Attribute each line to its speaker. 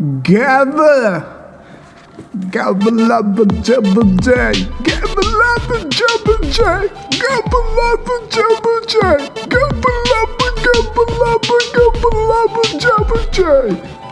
Speaker 1: Gabba. Gabba labba jabba jay. Gabba labba jabba jay. Gabba labba jabba jay. Gabba labba gabba labba gabba labba jabba jay.